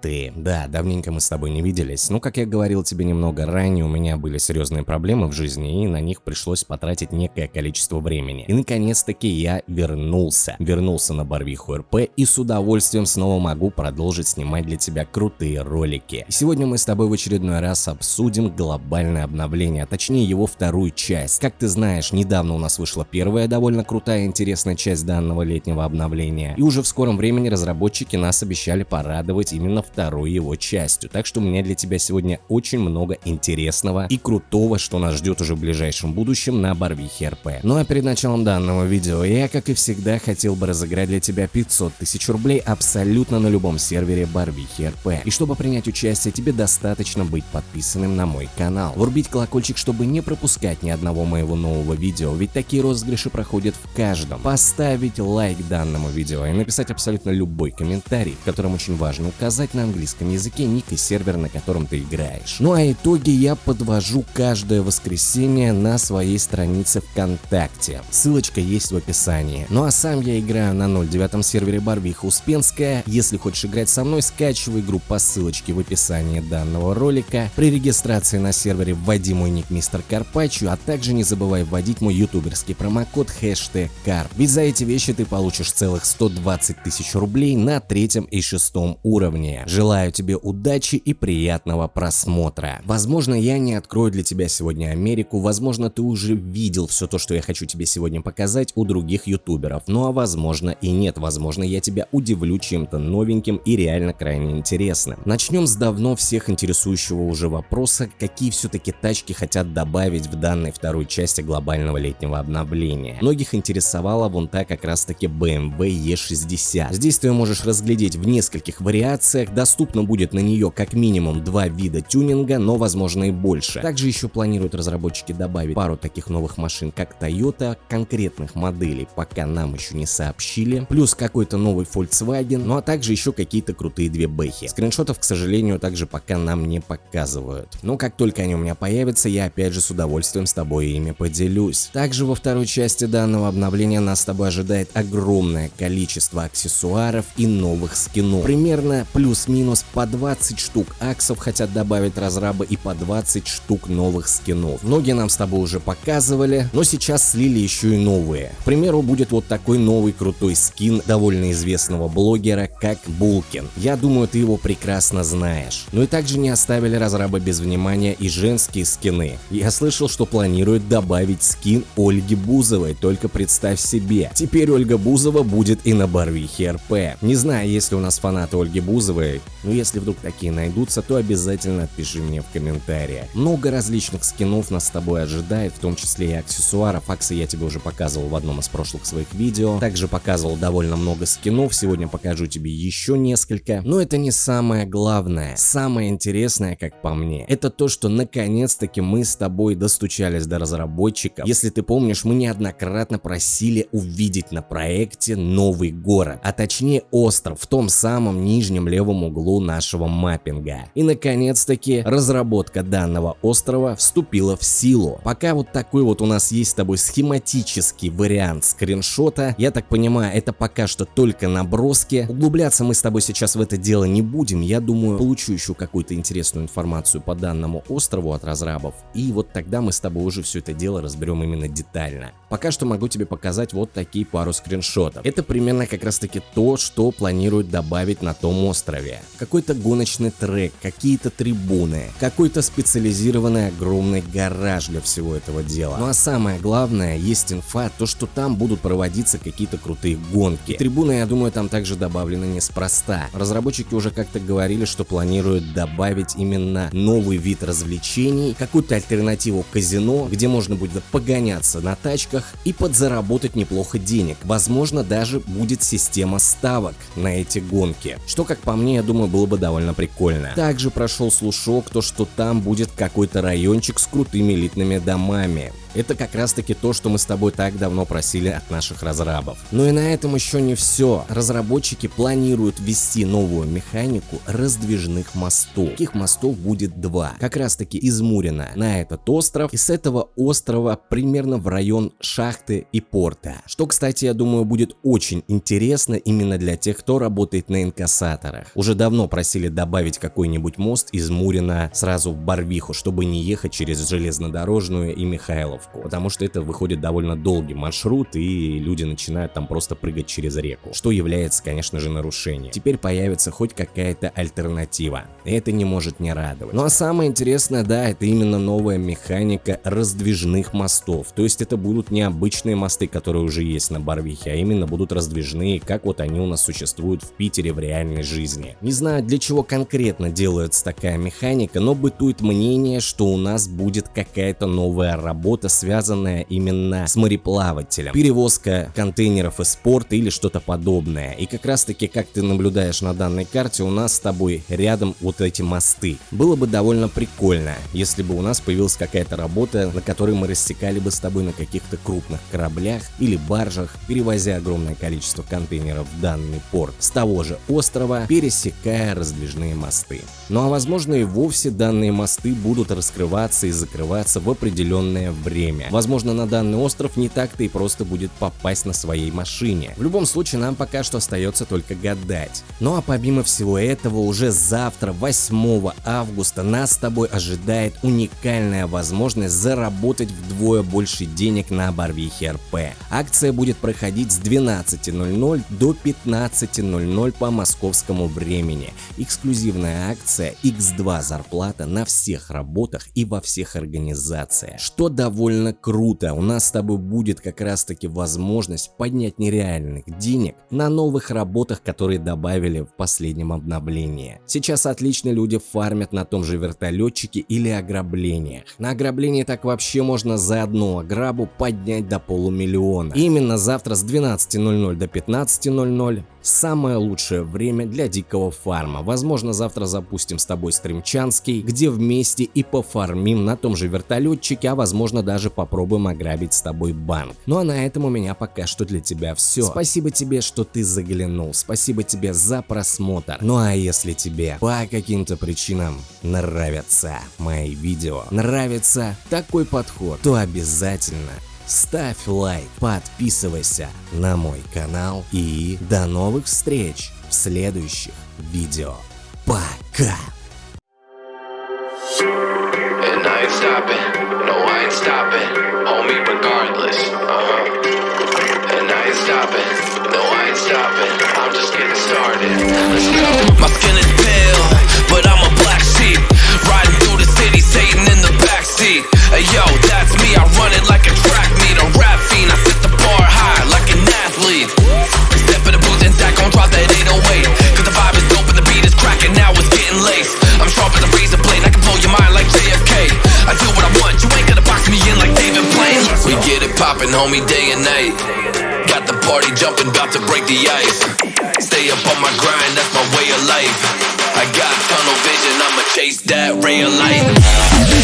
ты. Да, давненько мы с тобой не виделись. Ну, как я говорил тебе немного ранее, у меня были серьезные проблемы в жизни, и на них пришлось потратить некое количество времени. И наконец-таки я вернулся. Вернулся на Барвиху РП и с удовольствием снова могу продолжить снимать для тебя крутые ролики. И сегодня мы с тобой в очередной раз обсудим глобальное обновление, а точнее его вторую часть. Как ты знаешь, недавно у нас вышла первая довольно крутая и интересная часть данного летнего обновления. И уже в скором времени разработчики нас обещали порадовать именно второй его частью. Так что у меня для тебя сегодня очень много интересного и крутого, что нас ждет уже в ближайшем будущем на Барвихе РП. Ну а перед началом данного видео я, как и всегда, хотел бы разыграть для тебя 500 тысяч рублей абсолютно на любом сервере Барвихи РП. И чтобы принять участие, тебе достаточно быть подписанным на мой канал. Врубить колокольчик, чтобы не пропускать ни одного моего нового видео, ведь такие розыгрыши проходят в каждом. Поставить лайк данному видео и написать абсолютно любой комментарий, в котором очень важно указать на английском языке ник и сервер, на котором ты играешь. Ну а итоги я подвожу каждое воскресенье на своей странице ВКонтакте. Ссылочка есть в описании. Ну а сам я играю на 09 сервере Барвиха Успенская. Если хочешь играть со мной, скачивай игру по ссылочке в описании данного ролика. При регистрации на сервере вводи мой ник Мистер Карпачу, а также не забывай вводить мой ютуберский промокод хэштег Карп. Ведь за эти вещи ты получишь целых 120 тысяч рублей на третьем и шестом уровне. Желаю тебе удачи и приятного просмотра. Возможно, я не открою для тебя сегодня Америку, возможно, ты уже видел все то, что я хочу тебе сегодня показать у других ютуберов, ну а возможно и нет, возможно, я тебя удивлю чем-то новеньким и реально крайне интересным. Начнем с давно всех интересующего уже вопроса, какие все-таки тачки хотят добавить в данной второй части глобального летнего обновления. Многих интересовала вон та как раз таки BMW E60. Здесь ты можешь разглядеть в нескольких вариациях, доступно будет на нее как минимум два вида тюнинга, но возможно и больше. Также еще планируют разработчики добавить пару таких новых машин, как Toyota, конкретных моделей пока нам еще не сообщили, плюс какой-то новый Volkswagen, ну а также еще какие-то крутые две бэхи. Скриншотов, к сожалению, также пока нам не показывают. Но как только они у меня появятся, я опять же с удовольствием с тобой ими поделюсь. Также во второй части данного обновления нас с тобой ожидает огромное количество аксессуаров и новых скинов. Примерно плюс-минус по 20 штук аксов хотят добавить разрабы и по 20 штук новых скинов. Многие нам с тобой уже показывали, но сейчас слили еще и новые. К примеру, будет вот такой новый крутой скин довольно известного блогера, как Булкин. Я думаю, ты его прекрасно знаешь. Ну и также не оставили разрабы без внимания и женские скины. Я слышал, что планируют добавить скин Ольги Бузовой, только представь себе. Теперь Ольга Бузова будет и на Барвихе РП. Не знаю, есть ли у нас фанаты Ольги Бузовой, но если вдруг такие найдутся, то обязательно пиши мне в комментариях. Много различных скинов нас с тобой ожидает, в том числе и аксессуаров. Аксы я тебе уже показывал в одном из прошлых своих видео. Также показывал довольно много скинов, сегодня покажу тебе еще несколько. Но это не самое главное. Самое интересное, как по мне, это то, что наконец-таки мы с тобой достучались до разработчиков. Если ты помнишь, мы неоднократно просили увидеть на проекте новый город, а точнее остров в том самом нижнем левом углу нашего маппинга. И наконец-таки разработка данного острова вступила в силу. Пока вот такой вот у нас есть с тобой схематический вариант скриншота, я так понимаю, это пока что только наброски. Углубляться мы с тобой сейчас в это дело не будем, я думаю, получу еще какую-то интересную информацию по данному острову от разрабов, и вот тогда мы с тобой уже все это дело разберем именно детально. Пока что могу тебе показать вот такие пару скриншотов. Это примерно как раз таки то, что планируют добавить на том острове. Какой-то гоночный трек, какие-то трибуны, какой-то специализированный огромный гараж для всего этого дела. Ну а самое главное, есть инфа, то что там будут проводиться какие-то крутые гонки. Трибуны, я думаю, там также добавлены неспроста. Разработчики уже как-то говорили, что планируют добавить именно новый вид развлечений, какую-то альтернативу казино, где можно будет погоняться на тачках и подзаработать неплохо денег. Возможно, даже будет система ставок на эти гонки, что, как по мне, я думаю, было бы довольно прикольно. Также прошел слушок, то что там будет какой-то райончик с крутыми элитными домами. Это как раз таки то, что мы с тобой так давно просили от наших разрабов. Но и на этом еще не все. Разработчики планируют ввести новую механику раздвижных мостов. Таких мостов будет два. Как раз таки из Мурина на этот остров и с этого острова примерно в район шахты и порта. Что, кстати, я думаю, будет очень интересно именно для тех, кто работает на инкассаторах. Уже давно просили добавить какой-нибудь мост из Мурина сразу в Барвиху, чтобы не ехать через железнодорожную и Михайловку, потому что это выходит довольно долгий маршрут и люди начинают там просто прыгать через реку, что является, конечно же, нарушением. Теперь появится хоть какая-то альтернатива, и это не может не радовать. Ну а самое интересное, да, это именно новая механика раздвижных мостов, то есть это будут не обычные мосты, которые уже есть на Барвихе, а именно будут раздвижные, как вот они у нас существуют в Питере в реальной жизни. Не знаю, для чего конкретно делается такая механика, но бытует мнение, что у нас будет какая-то новая работа, связанная именно с мореплавателем. Перевозка контейнеров из порта или что-то подобное. И как раз таки, как ты наблюдаешь на данной карте, у нас с тобой рядом вот эти мосты. Было бы довольно прикольно, если бы у нас появилась какая-то работа, на которой мы рассекали бы с тобой на каких-то крупных кораблях или баржах, перевозя огромное количество контейнеров в данный порт с того же острова, пересекая раздвижные мосты. Ну а возможно и вовсе данные мосты будут раскрываться и закрываться в определенное время. Возможно на данный остров не так-то и просто будет попасть на своей машине. В любом случае нам пока что остается только гадать. Ну а помимо всего этого уже завтра 8 августа нас с тобой ожидает уникальная возможность заработать вдвое больше денег на Барвихе РП. Акция будет проходить с 12.00 до 15.00 по московскому времени. Эксклюзивная акция X2 зарплата на всех работах и во всех организациях. Что довольно круто, у нас с тобой будет как раз таки возможность поднять нереальных денег на новых работах, которые добавили в последнем обновлении. Сейчас отлично люди фармят на том же вертолетчике или ограблениях. На ограблении так вообще можно за одну ограбу поднять до полумиллиона. Именно завтра с 12.00 до 15.00 Самое лучшее время для дикого фарма. Возможно, завтра запустим с тобой стримчанский, где вместе и пофармим на том же вертолетчике, а возможно даже попробуем ограбить с тобой банк. Ну а на этом у меня пока что для тебя все. Спасибо тебе, что ты заглянул. Спасибо тебе за просмотр. Ну а если тебе по каким-то причинам нравятся мои видео, нравится такой подход, то обязательно ставь лайк, подписывайся на мой канал и до новых встреч в следующих видео. Пока! My skin is pale, but I'm a black sheep, riding through the city, Satan in the backseat, hey yo, that's me, I run it like a track meet, a rap fiend, I set the bar high like an athlete, step in the booth and Zach gon' drop that 808, cause the vibe is dope and the beat is cracking, now it's getting laced, I'm sharp as a razor blade, I can blow your mind like JFK, I do what I want, you ain't gonna box me in like David Blaine, we get it poppin', homie, day and night, got the party jumping, about to break the ice, Stay up on my grind, that's my way of life. I got tunnel vision, I'ma chase that ray of light.